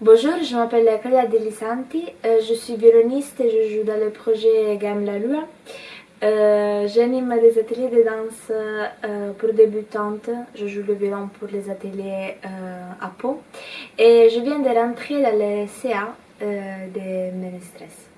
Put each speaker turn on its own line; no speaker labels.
Bonjour, je m'appelle Claudia Delisanti, euh, je suis violoniste et je joue dans le projet Game La Lua. Euh, j'anime des ateliers de danse euh, pour débutantes, je joue le violon pour les ateliers à Pau et je viens de rentrer dans le CA de Menestress.